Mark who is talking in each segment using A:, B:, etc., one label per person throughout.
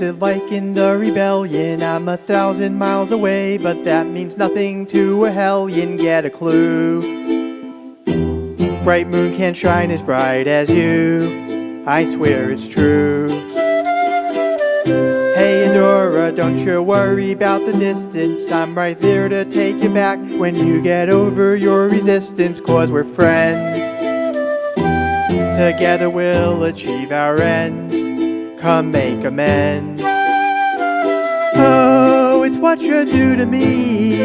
A: it like in the rebellion? I'm a thousand miles away, but that means nothing to a hellion. Get a clue. Bright moon can't shine as bright as you. I swear it's true. Hey Adora, don't you worry about the distance. I'm right there to take you back when you get over your resistance, cause we're friends. Together we'll achieve our ends. Come make amends. Oh, it's what you do to me.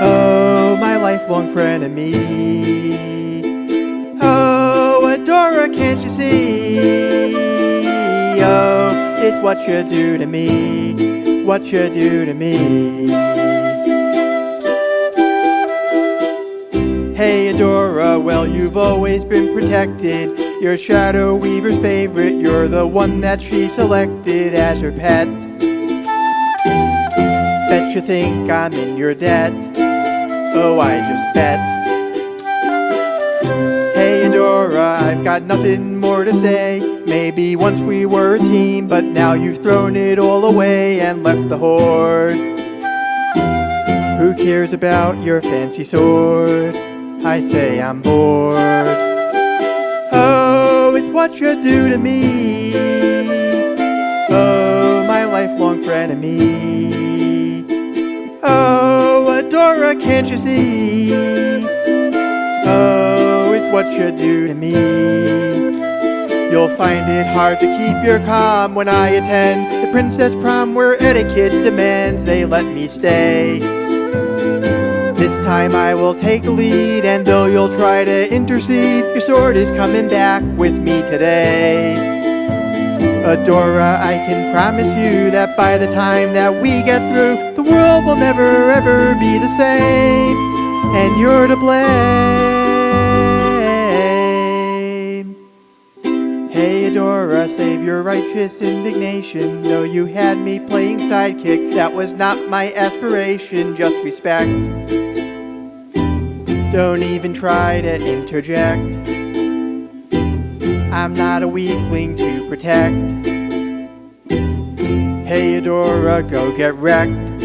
A: Oh, my lifelong frenemy. Oh, Adora, can't you see? Oh, it's what you do to me. What you do to me. Hey Adora, well you've always been protected You're Shadow Weaver's favorite You're the one that she selected as her pet. Bet you think I'm in your debt. Oh, I just bet. Hey Adora, I've got nothing more to say. Maybe once we were a team But now you've thrown it all away And left the horde. Who cares about your fancy sword? I say I'm bored. What you do to me. Oh, my lifelong frenemy. Oh, Adora, can't you see? Oh, it's what you do to me. You'll find it hard to keep your calm when I attend the princess prom where etiquette demands they let me stay. Time I will take the lead, and though you'll try to intercede, your sword is coming back with me today. Adora, I can promise you that by the time that we get through, the world will never ever be the same, and you're to blame. Hey Adora, save your righteous indignation. Though you had me playing sidekick, that was not my aspiration, just respect. Don't even try to interject. I'm not a weakling to protect. Hey Adora, go get wrecked.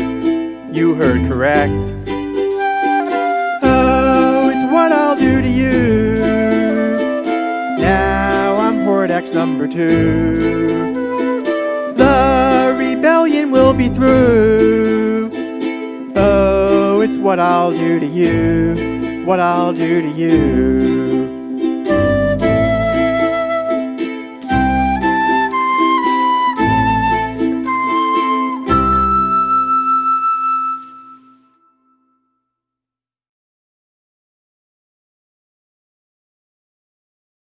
A: You heard correct. Oh, it's what I'll do to you. Now I'm Hordak's number two. The rebellion will be through. Oh, it's what I'll do to you what I'll do to you.